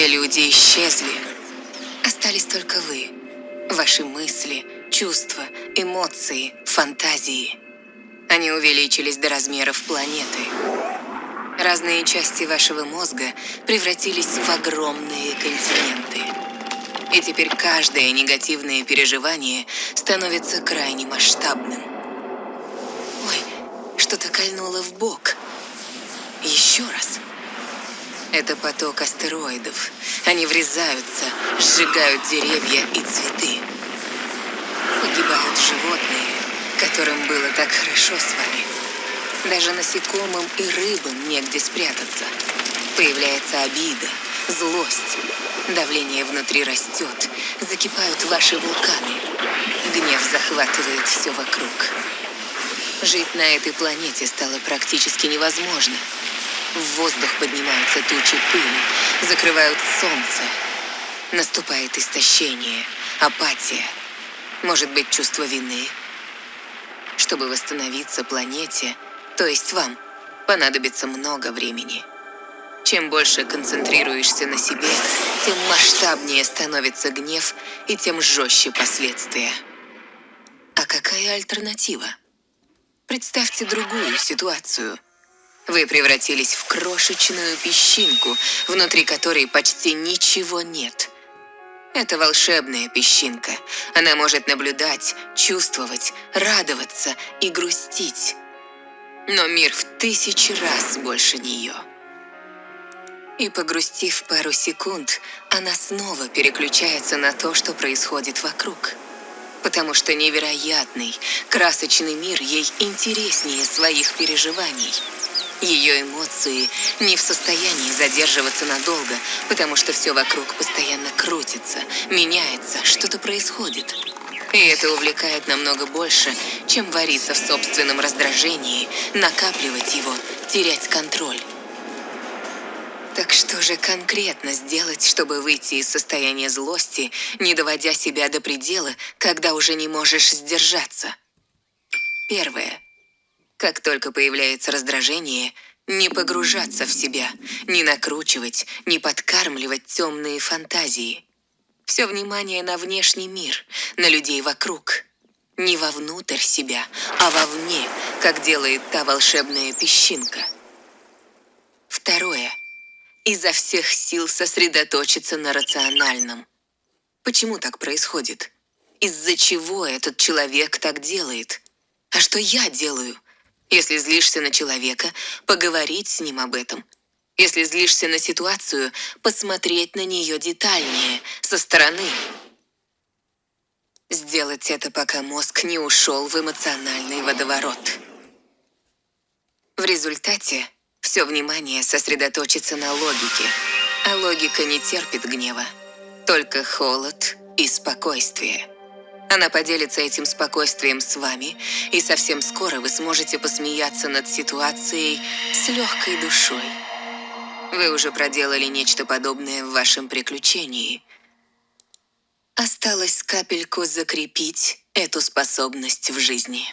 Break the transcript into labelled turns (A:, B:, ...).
A: люди исчезли. Остались только вы, ваши мысли, чувства, эмоции, фантазии. Они увеличились до размеров планеты. Разные части вашего мозга превратились в огромные континенты. И теперь каждое негативное переживание становится крайне масштабным. Ой, что-то кольнуло в бок. Еще раз. Это поток астероидов. Они врезаются, сжигают деревья и цветы. Погибают животные, которым было так хорошо с вами. Даже насекомым и рыбам негде спрятаться. Появляется обида, злость. Давление внутри растет, закипают ваши вулканы. Гнев захватывает все вокруг. Жить на этой планете стало практически невозможно. В воздух поднимаются тучи пыли, закрывают солнце. Наступает истощение, апатия, может быть, чувство вины. Чтобы восстановиться планете, то есть вам, понадобится много времени. Чем больше концентрируешься на себе, тем масштабнее становится гнев и тем жестче последствия. А какая альтернатива? Представьте другую ситуацию. Вы превратились в крошечную песчинку, внутри которой почти ничего нет. Это волшебная песчинка. Она может наблюдать, чувствовать, радоваться и грустить. Но мир в тысячи раз больше нее. И погрустив пару секунд, она снова переключается на то, что происходит вокруг потому что невероятный, красочный мир ей интереснее своих переживаний. Ее эмоции не в состоянии задерживаться надолго, потому что все вокруг постоянно крутится, меняется, что-то происходит. И это увлекает намного больше, чем вариться в собственном раздражении, накапливать его, терять контроль. Так что же конкретно сделать, чтобы выйти из состояния злости, не доводя себя до предела, когда уже не можешь сдержаться? Первое. Как только появляется раздражение, не погружаться в себя, не накручивать, не подкармливать темные фантазии. Все внимание на внешний мир, на людей вокруг. Не вовнутрь себя, а вовне, как делает та волшебная песчинка. Второе изо всех сил сосредоточиться на рациональном. Почему так происходит? Из-за чего этот человек так делает? А что я делаю? Если злишься на человека, поговорить с ним об этом. Если злишься на ситуацию, посмотреть на нее детальнее, со стороны. Сделать это, пока мозг не ушел в эмоциональный водоворот. В результате все внимание сосредоточится на логике, а логика не терпит гнева. Только холод и спокойствие. Она поделится этим спокойствием с вами, и совсем скоро вы сможете посмеяться над ситуацией с легкой душой. Вы уже проделали нечто подобное в вашем приключении. Осталось капельку закрепить эту способность в жизни.